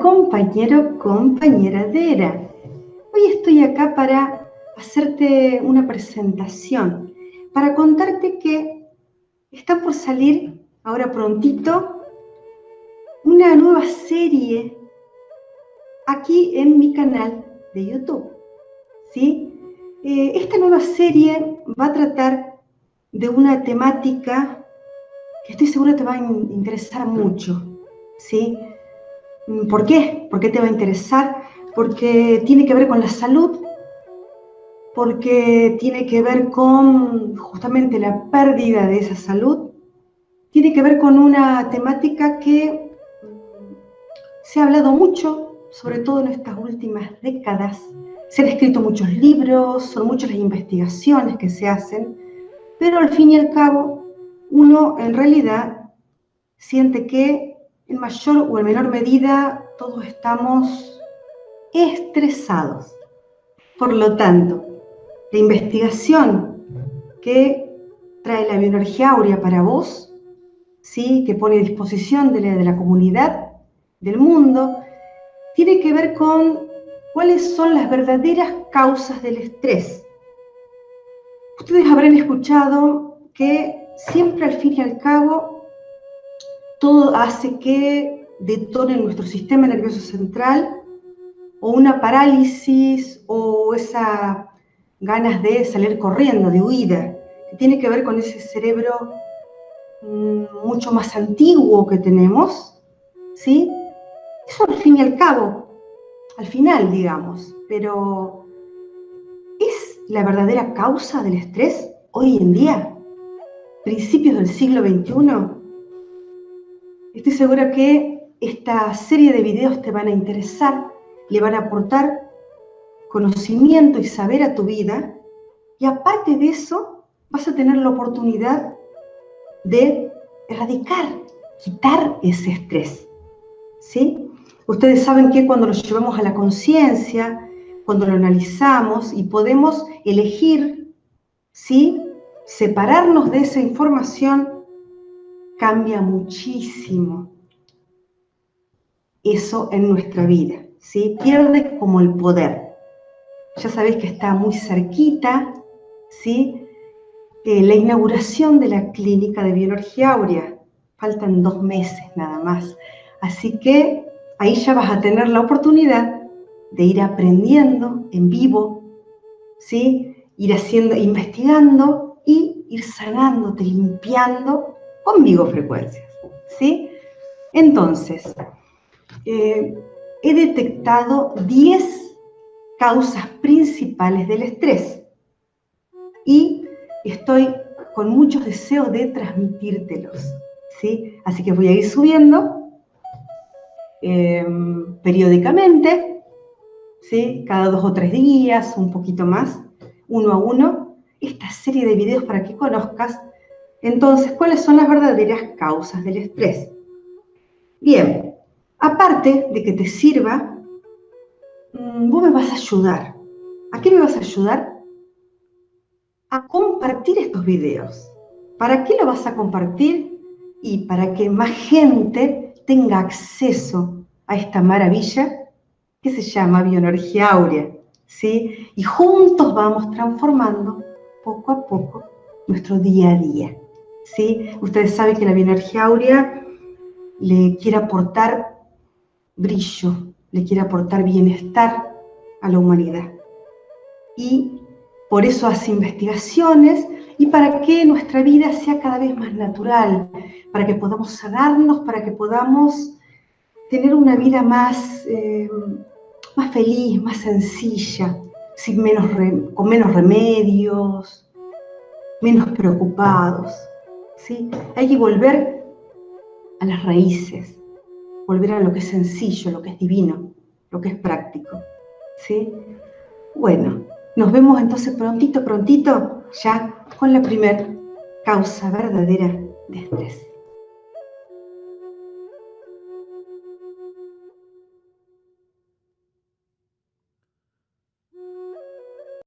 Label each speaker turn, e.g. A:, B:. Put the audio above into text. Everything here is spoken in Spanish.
A: compañero, compañera Dera. Hoy estoy acá para hacerte una presentación, para contarte que está por salir ahora prontito una nueva serie aquí en mi canal de YouTube. ¿sí? Eh, esta nueva serie va a tratar de una temática que estoy segura te va a interesar mucho. ¿sí? ¿Por qué? ¿Por qué te va a interesar? Porque tiene que ver con la salud, porque tiene que ver con justamente la pérdida de esa salud, tiene que ver con una temática que se ha hablado mucho, sobre todo en estas últimas décadas. Se han escrito muchos libros, son muchas las investigaciones que se hacen, pero al fin y al cabo uno en realidad siente que en mayor o en menor medida todos estamos estresados. Por lo tanto, la investigación que trae la bioenergía áurea para vos, ¿sí? que pone a disposición de la, de la comunidad, del mundo, tiene que ver con cuáles son las verdaderas causas del estrés. Ustedes habrán escuchado que siempre al fin y al cabo todo hace que detone nuestro sistema nervioso central o una parálisis o esa ganas de salir corriendo, de huida, que tiene que ver con ese cerebro mm, mucho más antiguo que tenemos, ¿sí? Eso al fin y al cabo, al final, digamos, pero ¿es la verdadera causa del estrés hoy en día? ¿Principios del siglo XXI? Estoy segura que esta serie de videos te van a interesar, le van a aportar conocimiento y saber a tu vida y aparte de eso vas a tener la oportunidad de erradicar, quitar ese estrés. ¿Sí? Ustedes saben que cuando lo llevamos a la conciencia, cuando lo analizamos y podemos elegir, ¿sí? Separarnos de esa información cambia muchísimo eso en nuestra vida, ¿sí? Pierde como el poder. Ya sabéis que está muy cerquita, ¿sí? Eh, la inauguración de la clínica de bioenergía áurea. Faltan dos meses nada más. Así que ahí ya vas a tener la oportunidad de ir aprendiendo en vivo, ¿sí? Ir haciendo, investigando y ir sanándote, limpiando conmigo frecuencias. ¿sí? Entonces, eh, he detectado 10 causas principales del estrés y estoy con muchos deseos de transmitírtelos. ¿sí? Así que voy a ir subiendo em, periódicamente, ¿sí? cada dos o tres días, un poquito más, uno a uno, esta serie de videos para que conozcas entonces, ¿cuáles son las verdaderas causas del estrés? Bien, aparte de que te sirva, mm, vos me vas a ayudar. ¿A qué me vas a ayudar? A compartir estos videos. ¿Para qué lo vas a compartir? Y para que más gente tenga acceso a esta maravilla que se llama bioenergía áurea. ¿sí? Y juntos vamos transformando poco a poco nuestro día a día. ¿Sí? Ustedes saben que la bioenergía áurea le quiere aportar brillo, le quiere aportar bienestar a la humanidad. Y por eso hace investigaciones y para que nuestra vida sea cada vez más natural, para que podamos sanarnos, para que podamos tener una vida más, eh, más feliz, más sencilla, sin menos con menos remedios, menos preocupados. Hay que volver a las raíces, volver a lo que es sencillo, lo que es divino, lo que es práctico, ¿sí? Bueno, nos vemos entonces prontito, prontito, ya con la primer causa verdadera de estrés.